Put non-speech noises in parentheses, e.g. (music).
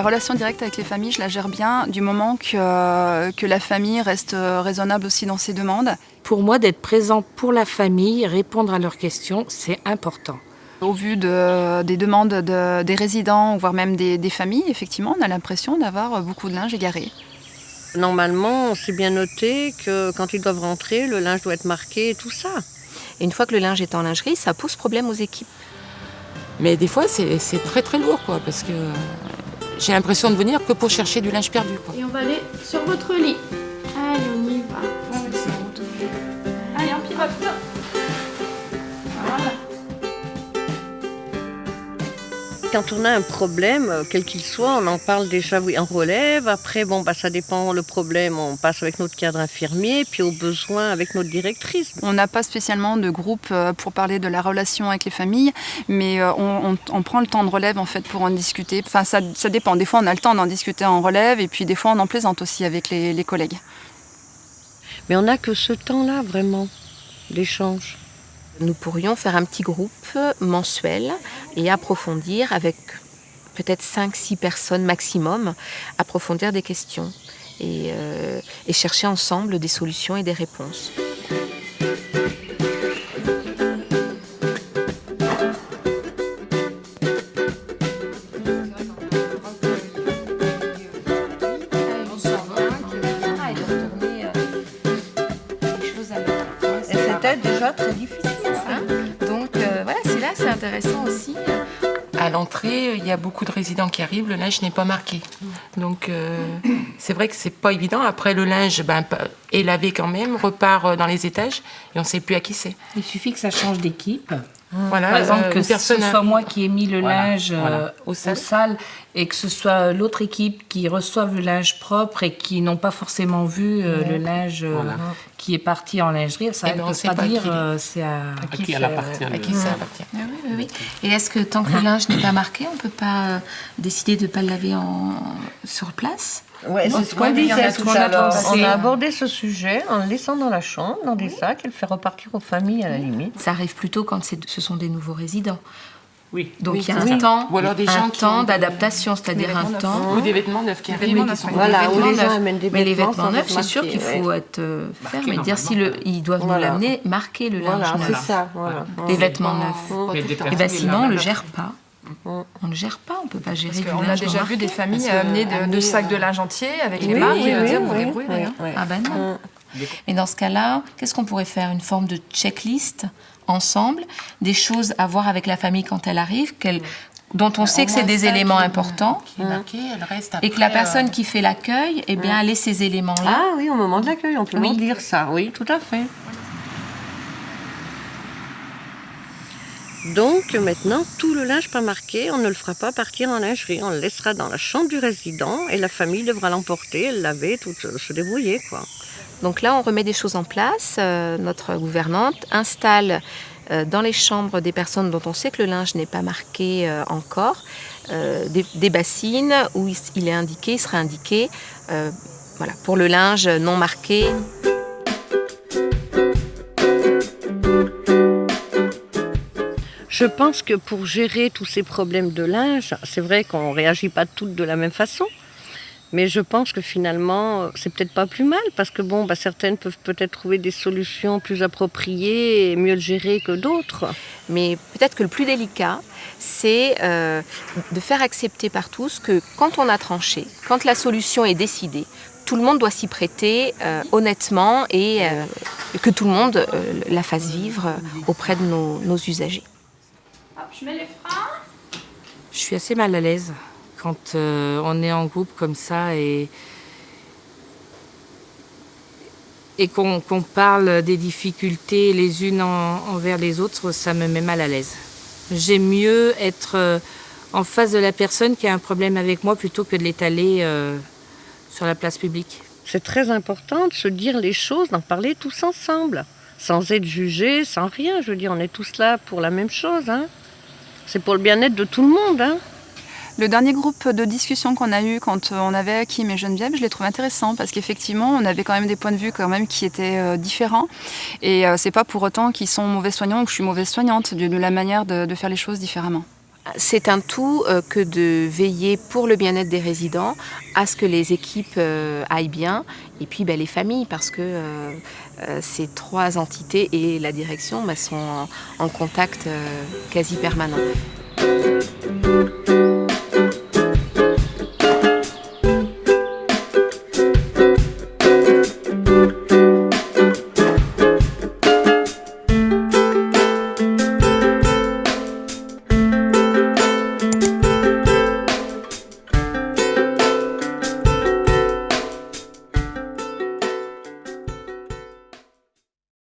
La relation directe avec les familles, je la gère bien du moment que, que la famille reste raisonnable aussi dans ses demandes. Pour moi, d'être présent pour la famille, répondre à leurs questions, c'est important. Au vu de, des demandes de, des résidents, voire même des, des familles, effectivement, on a l'impression d'avoir beaucoup de linge égaré. Normalement, c'est bien noté que quand ils doivent rentrer, le linge doit être marqué et tout ça. Et une fois que le linge est en lingerie, ça pose problème aux équipes. Mais des fois, c'est très très lourd, quoi, parce que j'ai l'impression de venir que pour chercher du linge perdu. Quoi. Et on va aller sur votre lit. Allez, on y va. Allez, on pivote. Quand on a un problème, quel qu'il soit, on en parle déjà oui, en relève. Après, bon, bah, ça dépend le problème. On passe avec notre cadre infirmier, puis au besoin avec notre directrice. On n'a pas spécialement de groupe euh, pour parler de la relation avec les familles, mais euh, on, on, on, prend le temps de relève en fait pour en discuter. Enfin, ça, ça dépend. Des fois, on a le temps d'en discuter en relève, et puis des fois, on en plaisante aussi avec les, les collègues. Mais on n'a que ce temps-là, vraiment, d'échange. Nous pourrions faire un petit groupe mensuel et approfondir avec peut-être 5-6 personnes maximum, approfondir des questions et, euh, et chercher ensemble des solutions et des réponses. C'était déjà très difficile. Intéressant aussi. À l'entrée, il y a beaucoup de résidents qui arrivent, le linge n'est pas marqué. Donc euh, (coughs) c'est vrai que c'est pas évident. Après, le linge ben, est lavé quand même, repart dans les étages et on ne sait plus à qui c'est. Il suffit que ça change d'équipe. Voilà, Par exemple, euh, que ce soit moi qui ai mis le Voilà, linge voilà. euh, Aux aux salles. et que ce soit l'autre équipe qui reçoive le linge propre et qui n'ont pas forcément vu euh, le linge euh, Voilà. qui est parti en lingerie, ça Eh ne ben, sait pas, pas dire c'est à, À qui fait, elle appartient, À le- qui ça appartient. Ah oui, oui, oui. Et est-ce que tant que le linge n'est pas marqué, on ne peut pas décider de ne pas le laver en... sur place? Ouais, c'est ce qu'on Oui, il y en a disait tout toujours à l'heure. pensé. On a abordé ce sujet en le laissant dans la chambre, dans des sacs, et le faire repartir aux familles à la limite. Ça arrive plutôt quand ce sont des nouveaux résidents. Oui. Donc Oui, il y a un ça. temps, Ou alors des un gens qui temps ont- d'adaptation, c'est-à-dire Des un temps. Ou des vêtements neufs qui Des arrivent. qui sont. Voilà, les vêtements gens neufs. amènent des Mais les vêtements neufs, c'est sûr qu'il faut ouais. être euh, Marqué mais dire si le, ils doivent Voilà. nous l'amener, marquer le linge Voilà, neuf. c'est ça. Voilà. Les vêtements neufs. des. Et ben les sinon, on lavent le gère pas. On ne gère pas, on peut pas gérer Parce du qu'on a déjà vu des familles amener de, de amener, sacs de euh, linge entier avec les marques oui, et oui, dire oui, débrouille. rien. oui. Ah ben non. Mais dans ce cas-là, qu'est-ce qu'on pourrait faire? Une forme de checklist ensemble, des choses à voir avec la famille quand elle arrive, qu'elle- dont on sait que c'est des éléments importants, Qui est marqué, elle reste et que la après, euh, personne qui fait l'accueil, eh bien, elle ait ces éléments-là. Ah oui, au moment de l'accueil, on peut Oui. dire ça. Oui, tout à fait. Donc maintenant, tout le linge pas marqué, on ne le fera pas partir en lingerie. On le laissera dans la chambre du résident et la famille devra l'emporter, le laver, tout, euh, se débrouiller. quoi. Donc là, on remet des choses en place. Euh, notre gouvernante installe euh, dans les chambres des personnes dont on sait que le linge n'est pas marqué euh, encore des, bassines où il, est indiqué, il sera indiqué, voilà, pour le linge non marqué. Je pense que pour gérer tous ces problèmes de linge, c'est vrai qu'on ne réagit pas toutes de la même façon. Mais je pense que finalement, c'est peut-être pas plus mal parce que bon, bah, certaines peuvent peut-être trouver des solutions plus appropriées et mieux gérer que d'autres. Mais peut-être que le plus délicat, c'est euh, de faire accepter par tous que quand on a tranché, quand la solution est décidée, tout le monde doit s'y prêter euh, honnêtement et euh, que tout le monde la fasse vivre auprès de nos usagers. Hop, je mets les freins. Je suis assez mal à l'aise quand euh, on est en groupe comme ça et, et qu'on qu'on parle des difficultés les unes en- envers les autres, ça me met mal à l'aise. J'aime mieux être euh, en face de la personne qui a un problème avec moi plutôt que de l'étaler euh, sur la place publique. C'est très important de se dire les choses, d'en parler tous ensemble, sans être jugés, sans rien. Je veux dire, on est tous là pour la même chose. Hein. C'est pour le bien-être de tout le monde. Hein. Le dernier groupe de discussion qu'on a eu quand euh, on avait Kim et Geneviève, je l'ai trouvé intéressant parce qu'effectivement, on avait quand même des points de vue quand même qui étaient euh, différents. Et euh, c'est pas pour autant qu'ils sont mauvais soignants ou que je suis mauvaise soignante, de, la manière de faire les choses différemment. C'est un tout euh, que de veiller pour le bien-être des résidents, à ce que les équipes euh, aillent bien, et puis ben, les familles, parce que euh, ces trois entités et la direction ben, sont en, en contact quasi permanent.